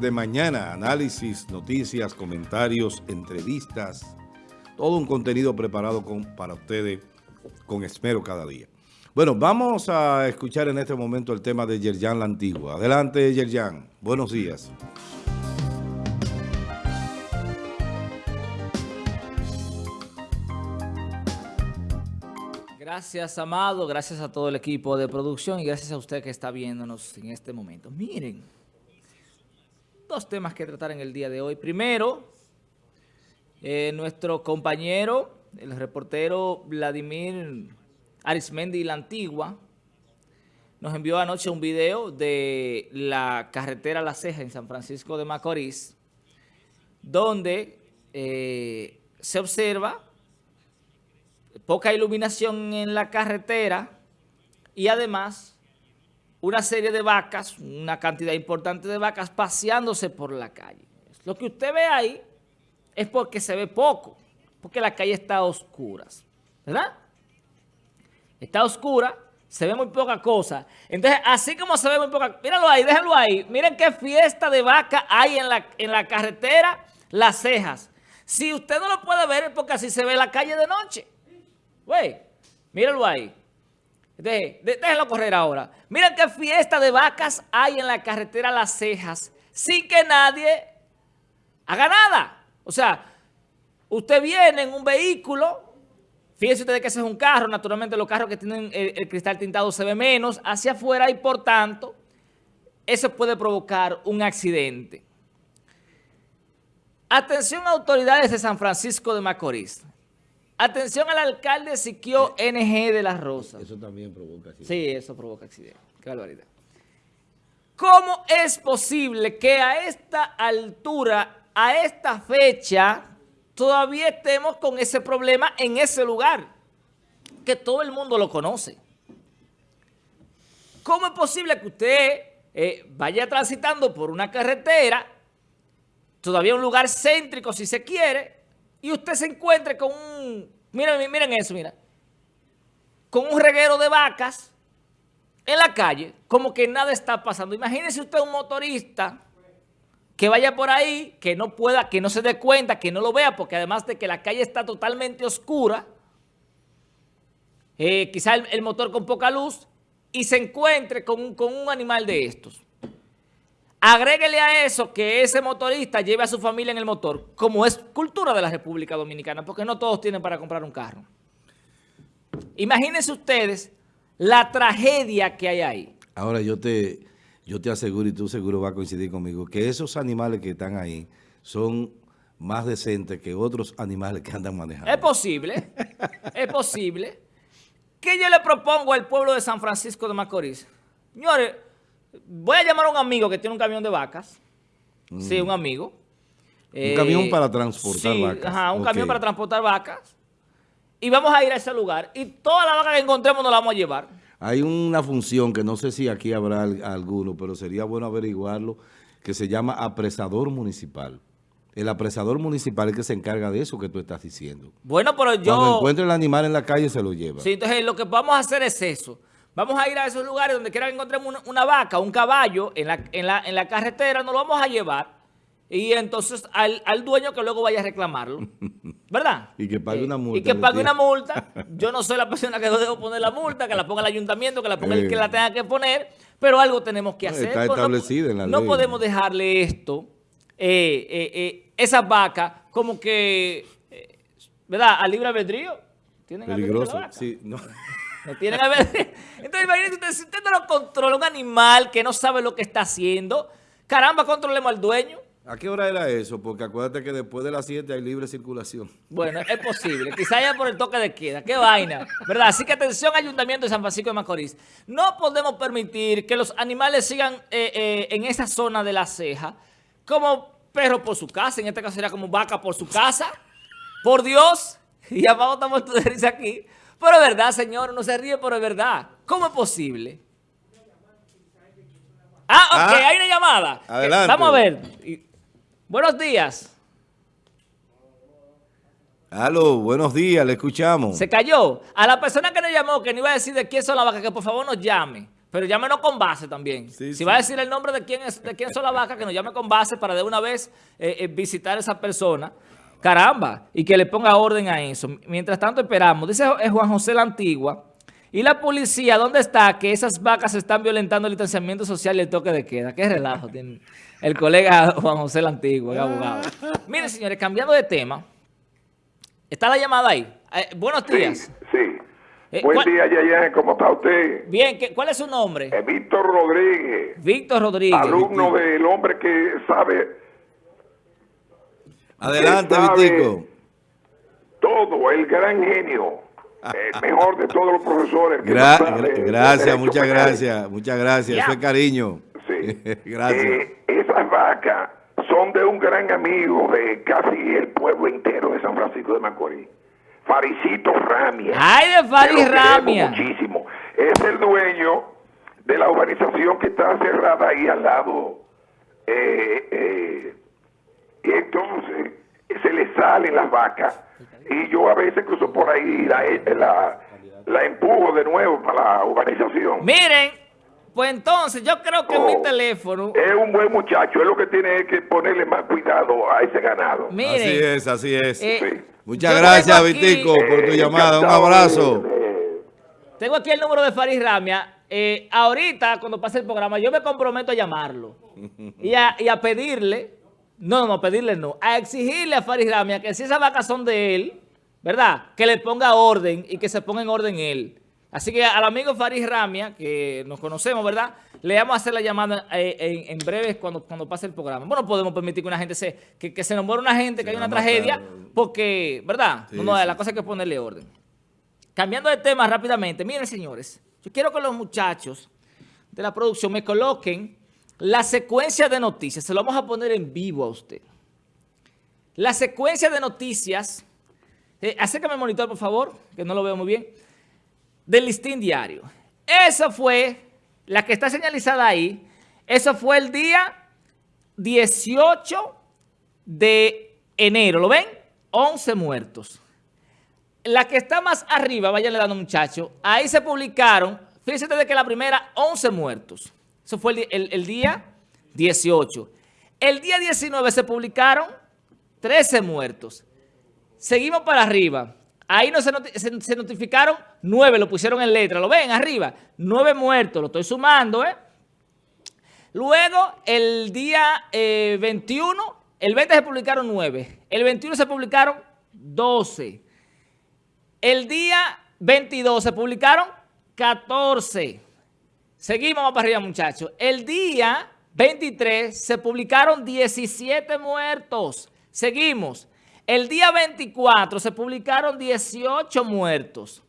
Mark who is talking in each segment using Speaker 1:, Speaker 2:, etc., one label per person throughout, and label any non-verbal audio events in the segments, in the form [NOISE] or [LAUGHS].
Speaker 1: de mañana, análisis, noticias, comentarios, entrevistas, todo un contenido preparado para ustedes con esmero cada día. Bueno, vamos a escuchar en este momento el tema de Yerjan la Antigua. Adelante, Yerjan. Buenos días.
Speaker 2: Gracias, Amado. Gracias a todo el equipo de producción y gracias a usted que está viéndonos en este momento. Miren, dos temas que tratar en el día de hoy. Primero, eh, nuestro compañero, el reportero Vladimir Arismendi La Antigua, nos envió anoche un video de la carretera La Ceja en San Francisco de Macorís, donde eh, se observa poca iluminación en la carretera y además una serie de vacas, una cantidad importante de vacas paseándose por la calle. Lo que usted ve ahí es porque se ve poco, porque la calle está oscura, ¿verdad? Está oscura, se ve muy poca cosa. Entonces, así como se ve muy poca, míralo ahí, déjenlo ahí. Miren qué fiesta de vaca hay en la, en la carretera Las Cejas. Si usted no lo puede ver es porque así se ve la calle de noche. Güey, míralo ahí. Déjenlo correr ahora. Miren qué fiesta de vacas hay en la carretera Las Cejas sin que nadie haga nada. O sea, usted viene en un vehículo, fíjense ustedes que ese es un carro, naturalmente los carros que tienen el, cristal tintado se ve menos hacia afuera y por tanto eso puede provocar un accidente. Atención autoridades de San Francisco de Macorís. Atención al alcalde Siquio NG de Las Rosas.
Speaker 1: Eso también provoca accidente.
Speaker 2: Sí, eso provoca accidente. Qué barbaridad. ¿Cómo es posible que a esta altura, a esta fecha, todavía estemos con ese problema en ese lugar? Que todo el mundo lo conoce. ¿Cómo es posible que usted eh, vaya transitando por una carretera, todavía un lugar céntrico si se quiere, y usted se encuentre con un, miren, miren eso, mira, con un reguero de vacas en la calle, como que nada está pasando. Imagínese usted un motorista que vaya por ahí, que no pueda, que no se dé cuenta, que no lo vea, porque además de que la calle está totalmente oscura, eh, quizá el, motor con poca luz, y se encuentre con, con un animal de estos. Agréguele a eso que ese motorista lleve a su familia en el motor, como es cultura de la República Dominicana, porque no todos tienen para comprar un carro. Imagínense ustedes la tragedia que hay ahí.
Speaker 1: Ahora yo te, yo te aseguro, y tú seguro vas a coincidir conmigo, que esos animales que están ahí son más decentes que otros animales que andan manejando.
Speaker 2: Es posible, es posible. ¿Qué yo le propongo al pueblo de San Francisco de Macorís? Señores, Voy a llamar a un amigo que tiene un camión de vacas. Sí, un amigo.
Speaker 1: Un camión eh, para transportar vacas.
Speaker 2: Ajá, un camión para transportar vacas. Y vamos a ir a ese lugar. Y todas las vacas que encontremos nos las vamos a llevar.
Speaker 1: Hay una función que no sé si aquí habrá alguno, pero sería bueno averiguarlo, que se llama apresador municipal. El apresador municipal es que se encarga de eso que tú estás diciendo.
Speaker 2: Bueno, pero yo...
Speaker 1: Cuando encuentre el animal en la calle se lo lleva.
Speaker 2: Sí, entonces lo que vamos a hacer es eso. Vamos a ir a esos lugares donde quiera que encontremos una, vaca, un caballo en la, en, la, carretera, nos lo vamos a llevar y entonces al, dueño que luego vaya a reclamarlo, [LAUGHS] ¿verdad?
Speaker 1: y que pague una multa.
Speaker 2: Y que pague una multa. [LAUGHS] Yo no soy la persona que debo poner la multa, que la ponga el ayuntamiento, que la ponga el que la tenga que poner, pero algo tenemos que hacer.
Speaker 1: Está establecido en la
Speaker 2: no, No podemos dejarle esto, eh, eh, eh, esas vacas, como que, ¿verdad? A libre albedrío.
Speaker 1: ¿Tienen Peligroso, sí, no.
Speaker 2: No. [LAUGHS] Entonces, imagínense usted, si usted no lo controla, un animal que no sabe lo que está haciendo, caramba, controlemos al dueño.
Speaker 1: ¿A qué hora era eso? Porque acuérdate que después de las 7 hay libre circulación.
Speaker 2: Bueno, es posible. Quizá ya por el toque de queda. ¡Qué vaina! ¿Verdad? Así que atención, Ayuntamiento de San Francisco de Macorís. No podemos permitir que los animales sigan eh, eh, en esa zona de la ceja como perros por su casa. En este caso sería como vaca por su casa. Por Dios. [LAUGHS] Y abajo estamos de risa aquí. Pero es verdad, señor, no se ríe, pero es verdad. ¿Cómo es posible? Ah, ok, ah. hay una llamada.
Speaker 1: Adelante.
Speaker 2: Vamos a ver. Buenos días.
Speaker 1: Aló, buenos días, le escuchamos.
Speaker 2: Se cayó. A la persona que nos llamó, que no iba a decir de quién son las vacas, que por favor nos llame. pero llámenos con base también. si va a decir el nombre de quién es de quién son las vacas, que nos llame con base para de una vez eh, eh, visitar a esa persona. Caramba, y que le ponga orden a eso. Mientras tanto esperamos. Dice Juan José la Antigua. ¿Y la policía dónde está? Que esas vacas están violentando el distanciamiento social y el toque de queda. Qué relajo tiene el colega Juan José la Antigua, el abogado. Miren, señores, cambiando de tema. ¿Está la llamada ahí? buenos días.
Speaker 3: Sí, eh, Buen día, Yayan. ¿Cómo está usted?
Speaker 2: Bien. ¿Cuál es su nombre?
Speaker 3: Eh, Víctor Rodríguez.
Speaker 2: Víctor Rodríguez.
Speaker 3: Alumno del hombre que sabe...
Speaker 1: Adelante, Víctor.
Speaker 3: Todo, el gran genio. El [LAUGHS] mejor de todos los profesores.
Speaker 1: gracias, muchas gracias. Muchas gracias. Eso es cariño.
Speaker 3: Sí. [LAUGHS] gracias. Eh, esas vacas son de un gran amigo de casi el pueblo entero de San Francisco de Macorís. Faricito Ramia.
Speaker 2: ¡Ay, de Faris Ramia!
Speaker 3: Muchísimo. Es el dueño de la urbanización que está cerrada ahí al lado. Eh, eh, y entonces se le salen las vacas. Y yo a veces cruzo por ahí la, la, la empujo de nuevo para la urbanización.
Speaker 2: Miren, pues entonces yo creo que mi oh, teléfono...
Speaker 3: Es un buen muchacho, es lo que tiene que ponerle más cuidado a ese ganado.
Speaker 1: Miren, así es, así es. Eh, Muchas gracias, Vitico, por tu llamada. Un abrazo.
Speaker 2: Tengo aquí el número de Faris Ramia. Eh, ahorita, cuando pase el programa, yo me comprometo a llamarlo [LAUGHS] y a, pedirle, no, no, pedirle no, a exigirle a Faris Ramia que si esas vacas son de él, ¿verdad? Que le ponga orden y que se ponga en orden él. Así que al amigo Faris Ramia, que nos conocemos, ¿verdad? Le vamos a hacer la llamada eh, en, breve cuando, cuando pase el programa. Bueno, podemos permitir que una gente se, que, se nos muera una gente, que haya una tragedia, porque, ¿verdad? no, no, la cosa hay que ponerle orden. Cambiando de tema rápidamente, miren señores, yo quiero que los muchachos de la producción me coloquen la secuencia de noticias. Se lo vamos a poner en vivo a usted. La secuencia de noticias, eh, acércame el monitor por favor, que no lo veo muy bien del listín diario. Esa fue, la que está señalizada ahí, eso fue el día 18 de enero. ¿Lo ven? 11 muertos. La que está más arriba, váyanle dando muchachos, ahí se publicaron, fíjense de que la primera, 11 muertos. Eso fue el, día 18. El día 19 se publicaron 13 muertos. Seguimos para arriba. Ahí no se, notificaron nueve, lo pusieron en letra. ¿Lo ven arriba? Nueve muertos, lo estoy sumando, ¿eh? Luego, el día 21, eh, el 20 se publicaron nueve. El 21 se publicaron 12. El día 22 se publicaron 14. Seguimos para arriba, muchachos. El día 23 se publicaron 17 muertos. Seguimos. El día 24 se publicaron 18 muertos.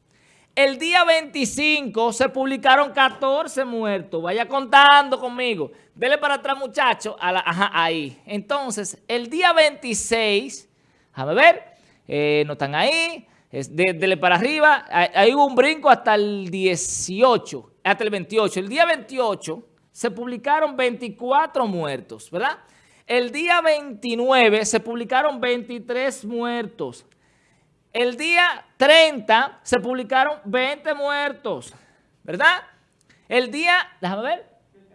Speaker 2: El día 25 se publicaron 14 muertos. Vaya contando conmigo. Dele para atrás, muchachos. Ajá, ahí. Entonces, el día 26, a ver, no están ahí. dele para arriba. Ahí hubo un brinco hasta el 18, hasta el 28. El día 28 se publicaron 24 muertos, ¿verdad? El día 29 se publicaron 23 muertos. El día 30 se publicaron 20 muertos, ¿verdad? El día, déjame ver,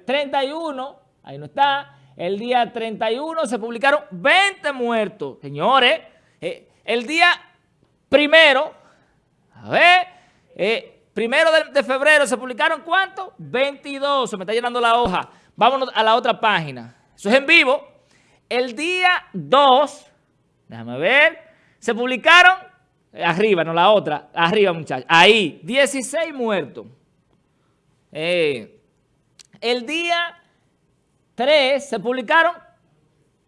Speaker 2: 31, ahí no está. El día 31 se publicaron 20 muertos. Señores, eh, el día primero, a ver, eh, primero de, febrero se publicaron ¿cuántos? 22, se me está llenando la hoja. Vámonos a la otra página. Eso es en vivo. El día 2, déjame ver, se publicaron, arriba, no la otra, arriba muchachos, ahí, 16 muertos. Eh, el día 3 se publicaron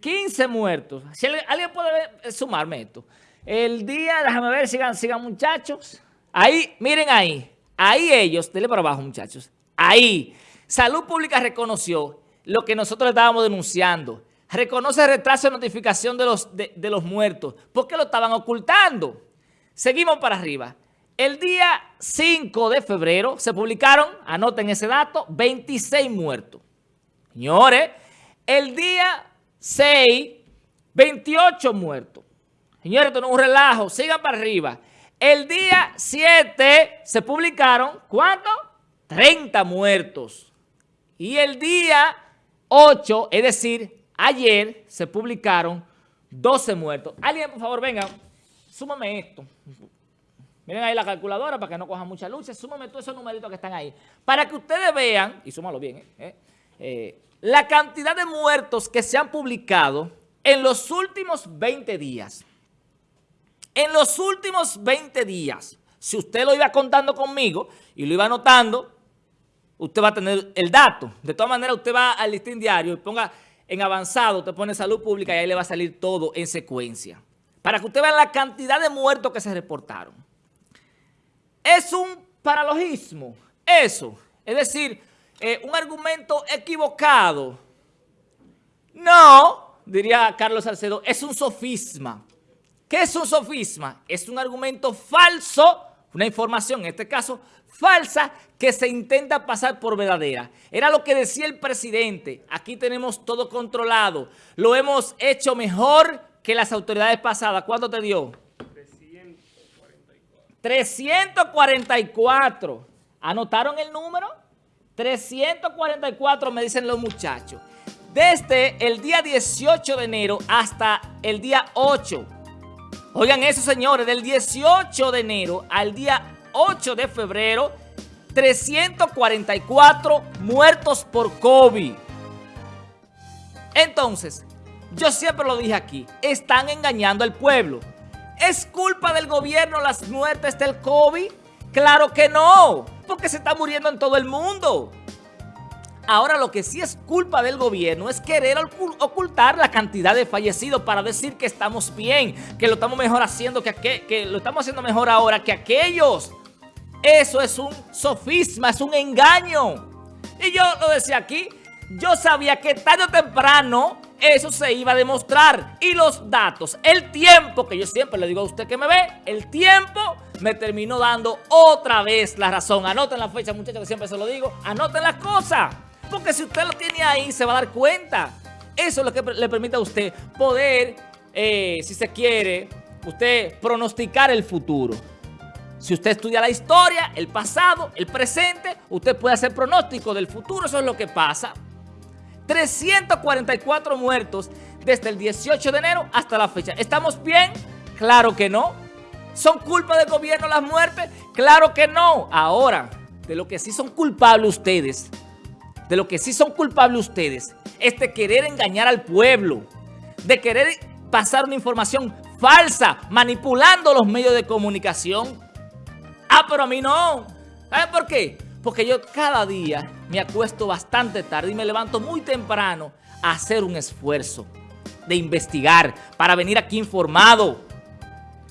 Speaker 2: 15 muertos. Si alguien puede sumarme esto. El día, déjame ver, sigan, sigan muchachos. Ahí, miren ahí. Ahí ellos, denle para abajo muchachos. Ahí. Salud Pública reconoció lo que nosotros estábamos denunciando reconoce retraso de notificación de los, de, los muertos. ¿Por qué lo estaban ocultando? Seguimos para arriba. El día 5 de febrero se publicaron, anoten ese dato, 26 muertos. Señores, el día 6, 28 muertos. Señores, esto no es un relajo, sigan para arriba. El día 7 se publicaron, ¿cuánto? 30 muertos. Y el día 8, es decir, ayer, se publicaron 12 muertos. Alguien, por favor, venga, súmame esto. Miren ahí la calculadora para que no coja mucha luz. Súmame todos esos numeritos que están ahí. Para que ustedes vean, y súmalo bien, eh, eh, eh, la cantidad de muertos que se han publicado en los últimos 20 días. En los últimos 20 días, si usted lo iba contando conmigo y lo iba anotando, usted va a tener el dato. De todas maneras, usted va al listín diario y ponga en avanzado, usted pone salud pública y ahí le va a salir todo en secuencia. Para que usted vea la cantidad de muertos que se reportaron. Es un paralogismo, eso. Es decir, eh, un argumento equivocado. No, diría Carlos Salcedo, es un sofisma. ¿Qué es un sofisma? Es un argumento falso, una información, en este caso, falsa, que se intenta pasar por verdadera. Era lo que decía el presidente. Aquí tenemos todo controlado. Lo hemos hecho mejor que las autoridades pasadas. ¿Cuánto te dio? 344. ¿Anotaron el número? 344 me dicen los muchachos. Desde el día 18 de enero hasta el día 8. Oigan eso, señores, del 18 de enero al día 8 de febrero, 344 muertos por COVID. Entonces, yo siempre lo dije aquí, están engañando al pueblo. ¿Es culpa del gobierno las muertes del COVID? Claro que no, porque se está muriendo en todo el mundo. Ahora lo que sí es culpa del gobierno es querer ocultar la cantidad de fallecidos para decir que estamos bien, que lo estamos mejor haciendo, que, que lo estamos haciendo mejor ahora que aquellos. Eso es un sofisma, es un engaño. Y yo lo decía aquí, yo sabía que tarde o temprano eso se iba a demostrar. Y los datos, el tiempo, que yo siempre le digo a usted que me ve, el tiempo me terminó dando otra vez la razón. Anoten la fecha, muchachos, que siempre se lo digo. Anoten las cosas. Porque si usted lo tiene ahí, se va a dar cuenta. Eso es lo que le permite a usted poder, eh, si se quiere, usted pronosticar el futuro. Si usted estudia la historia, el pasado, el presente, usted puede hacer pronóstico del futuro. Eso es lo que pasa. 344 muertos desde el 18 de enero hasta la fecha. ¿Estamos bien? Claro que no. ¿Son culpa del gobierno las muertes? Claro que no. Ahora, de lo que sí son culpables ustedes, de lo que sí son culpables ustedes, es de querer engañar al pueblo, de querer pasar una información falsa, manipulando los medios de comunicación. Ah, pero a mí no. ¿Saben por qué? Porque yo cada día me acuesto bastante tarde y me levanto muy temprano a hacer un esfuerzo de investigar, para venir aquí informado,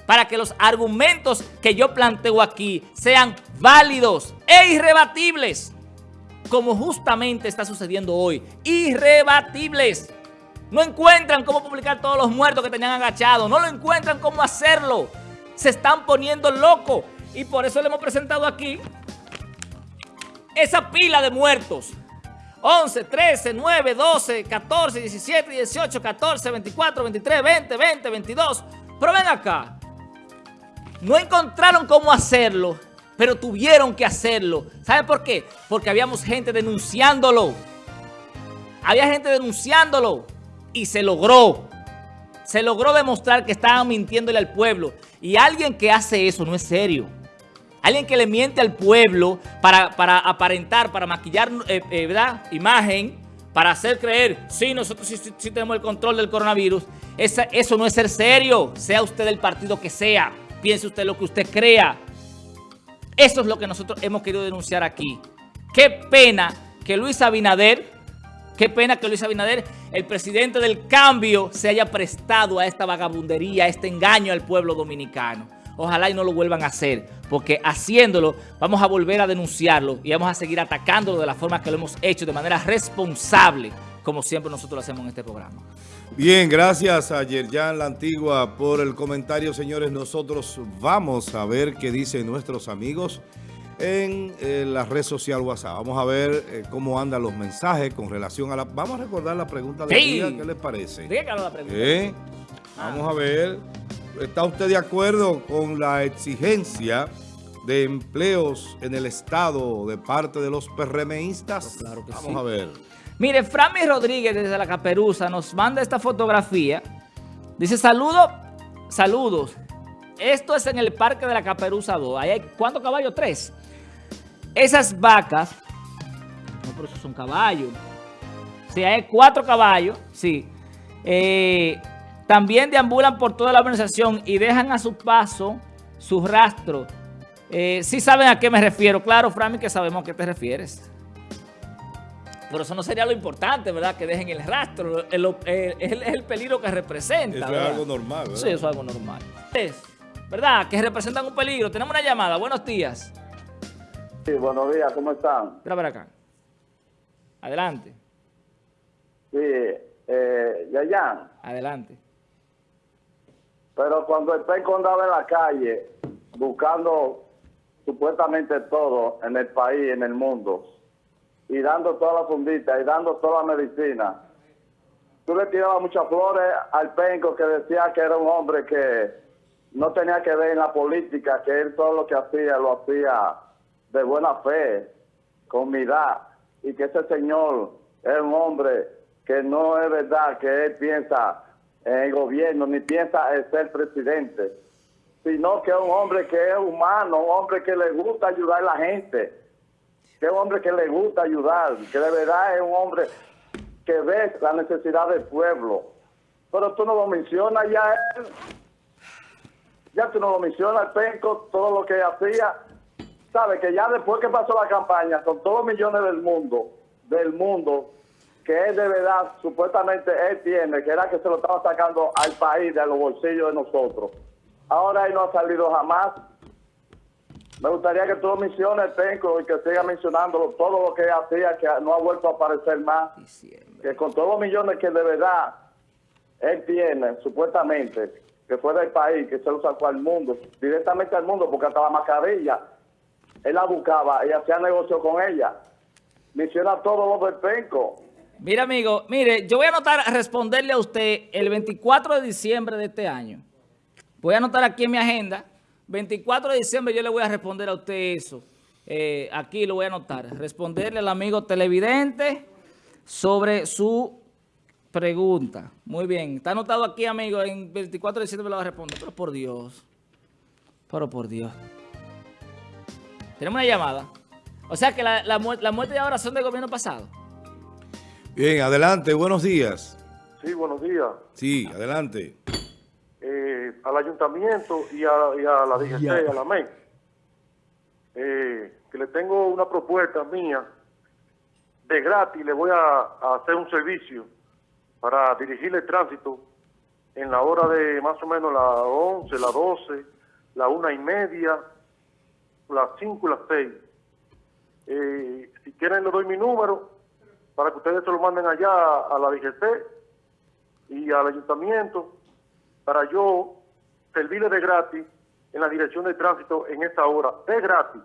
Speaker 2: para que los argumentos que yo planteo aquí sean válidos e irrebatibles, como justamente está sucediendo hoy. Irrebatibles. No encuentran cómo publicar todos los muertos que tenían agachados, no lo encuentran cómo hacerlo. Se están poniendo locos y por eso le hemos presentado aquí esa pila de muertos. 11, 13, 9, 12, 14, 17, 18, 14, 24, 23, 20, 20, 22. Pero ven acá. No encontraron cómo hacerlo, pero tuvieron que hacerlo. ¿Saben por qué? Porque habíamos gente denunciándolo. Había gente denunciándolo y se logró. Se logró demostrar que estaban mintiéndole al pueblo. Y alguien que hace eso no es serio. Alguien que le miente al pueblo para, aparentar, para maquillar eh, eh, ¿verdad? imagen, para hacer creer, sí, nosotros sí, tenemos el control del coronavirus. eso no es ser serio, sea usted del partido que sea, piense usted lo que usted crea. Eso es lo que nosotros hemos querido denunciar aquí. Qué pena que Luis Abinader, qué pena que Luis Abinader, el presidente del cambio, se haya prestado a esta vagabundería, a este engaño al pueblo dominicano. Ojalá y no lo vuelvan a hacer, porque haciéndolo vamos a volver a denunciarlo y vamos a seguir atacándolo de la forma que lo hemos hecho, de manera responsable, como siempre nosotros lo hacemos en este programa.
Speaker 1: Bien, gracias a Yerjan La Antigua por el comentario, señores. Nosotros vamos a ver qué dicen nuestros amigos en eh, la red social WhatsApp. Vamos a ver eh, cómo andan los mensajes con relación a la... Vamos a recordar la pregunta del día, ¿qué les parece?
Speaker 2: la pregunta.
Speaker 1: ¿Eh? Vamos a ver... ¿Está usted de acuerdo con la exigencia de empleos en el Estado de parte de los PRMistas?
Speaker 2: Claro que
Speaker 1: Vamos
Speaker 2: sí.
Speaker 1: a ver.
Speaker 2: Mire, Frami Rodríguez desde la Caperuza nos manda esta fotografía. Dice, saludos, saludos. Esto es en el Parque de la Caperuza 2. Ahí hay, ¿cuántos caballos? Tres. Esas vacas, no, pero esos son caballos. Sí, hay cuatro caballos, sí. Eh, también deambulan por toda la organización y dejan a su paso su rastro. Eh, sí saben a qué me refiero. Claro, Frami, que sabemos a qué te refieres. Pero eso no sería lo importante, ¿verdad? Que dejen el rastro. El- el- Es el, el peligro que representa.
Speaker 1: Eso es
Speaker 2: ¿verdad?
Speaker 1: algo normal, ¿verdad?
Speaker 2: Sí, eso es algo normal. Es, ¿Verdad? Que representan un peligro. Tenemos una llamada. Buenos días.
Speaker 4: Sí, buenos días, ¿cómo están?
Speaker 2: Mira para acá. Adelante.
Speaker 4: Sí, eh, Yayan,
Speaker 2: Adelante.
Speaker 4: pero cuando el penco andaba en la calle buscando supuestamente todo en el país, en el mundo, y dando toda la fundita y dando toda la medicina, tú le tirabas muchas flores al penco que decía que era un hombre que no tenía que ver en la política, que él todo lo que hacía lo hacía de buena fe, con humildad, y que ese señor es un hombre que no es verdad que él piensa en el gobierno, ni piensa en ser presidente, sino que es un hombre que es humano, un hombre que le gusta ayudar a la gente, que es un hombre que le gusta ayudar, que de verdad es un hombre que ve la necesidad del pueblo. Pero tú no lo mencionas ya él. Ya tú no lo mencionas, Penco, todo lo que hacía. Sabe que ya después que pasó la campaña, con todos los millones del mundo, del mundo, que él de verdad, supuestamente él tiene, que era que se lo estaba sacando al país de los bolsillos de nosotros. Ahora él no ha salido jamás. Me gustaría que tú menciones, Penco, y que siga mencionándolo, todo lo que hacía, que no ha vuelto a aparecer más
Speaker 2: Diciembre.
Speaker 4: que con todos los millones que de verdad él tiene, supuestamente, que fue del país, que se lo sacó al mundo, directamente al mundo, porque hasta la mascarilla, él la buscaba y hacía negocio con ella. Menciona todo lo del penco.
Speaker 2: Mira, amigo, mire, yo voy a anotar a responderle a usted el 24 de diciembre de este año. Voy a anotar aquí en mi agenda. 24 de diciembre yo le voy a responder a usted eso. Eh, aquí lo voy a anotar. Responderle al amigo televidente sobre su pregunta. Muy bien. Está anotado aquí, amigo. En 24 de diciembre me lo va a responder. Pero por Dios. Pero por Dios. Tenemos una llamada. O sea que la, la, la muerte de ahora son del gobierno pasado.
Speaker 1: Bien, adelante, buenos días.
Speaker 5: Sí, buenos días.
Speaker 1: Sí, adelante.
Speaker 5: Al ayuntamiento y a, y a la DGC, a la MEI, eh, que le tengo una propuesta mía de gratis, le voy a, a hacer un servicio para dirigirle el tránsito en la hora de más o menos las 11, las 12, la una y media, las 5 y las 6. Eh, si quieren le doy mi número para que ustedes se lo manden allá a la DGC y al ayuntamiento para yo servirle de gratis en la dirección de tránsito en esta hora, de gratis,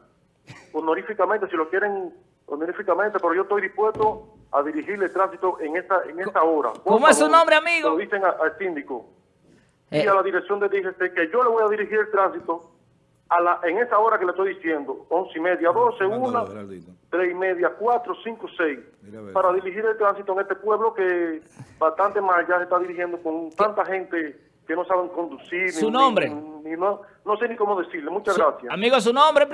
Speaker 5: honoríficamente, si lo quieren honoríficamente, pero yo estoy dispuesto a dirigirle el tránsito en esta en esta hora. Por
Speaker 2: ¿Cómo es su nombre, amigo?
Speaker 5: Lo dicen a- al síndico.
Speaker 2: Eh,
Speaker 5: y a la dirección de DGC que yo le voy a dirigir el tránsito a la, en esa hora que le estoy diciendo, once y media, doce, una, tres y media, cuatro, cinco, seis, para dirigir el tránsito en este pueblo que bastante mal ya se está dirigiendo con tanta gente que no saben conducir.
Speaker 2: ¿Su
Speaker 5: ni-
Speaker 2: nombre?
Speaker 5: ni- ni no, no sé ni cómo decirle. Muchas
Speaker 2: su-
Speaker 5: gracias.
Speaker 2: Amigo, su nombre.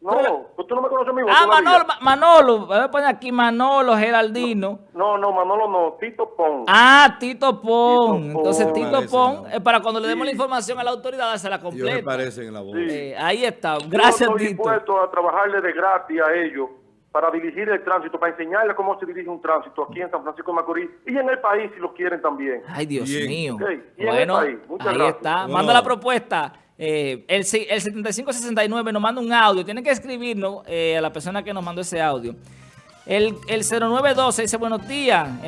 Speaker 5: no, pues tú no me conoces a mí.
Speaker 2: Ah. Manolo, Ma- Manolo. Voy a poner aquí Manolo Geraldino.
Speaker 5: No, no, Manolo no, Tito Pon.
Speaker 2: Ah, Tito Pon.
Speaker 5: Tito
Speaker 2: Entonces,
Speaker 5: Pon.
Speaker 2: Tito
Speaker 1: Parece,
Speaker 2: Pon,
Speaker 1: ¿no?
Speaker 2: es para cuando le demos la información a la autoridad,
Speaker 1: se
Speaker 2: completa.
Speaker 1: parecen en la voz.
Speaker 5: Sí.
Speaker 2: Eh, ahí está.
Speaker 5: Yo
Speaker 2: Gracias,
Speaker 5: estoy
Speaker 2: Tito.
Speaker 5: dispuesto a trabajarle de gratis a ellos para dirigir el tránsito, para enseñarles cómo se dirige un tránsito aquí en San Francisco de Macorís y en el país si lo quieren también.
Speaker 2: Ay, Dios
Speaker 1: Bien.
Speaker 2: mío.
Speaker 5: Ok, y en el
Speaker 2: Bueno,
Speaker 5: país. Muchas
Speaker 2: ahí
Speaker 5: gracias.
Speaker 2: está.
Speaker 1: Bueno.
Speaker 2: Manda la propuesta. Eh, el, si- el 7569 nos manda un audio. Tiene que escribirnos eh, a la persona que nos mandó ese audio. El, el 0912 dice buenos días. En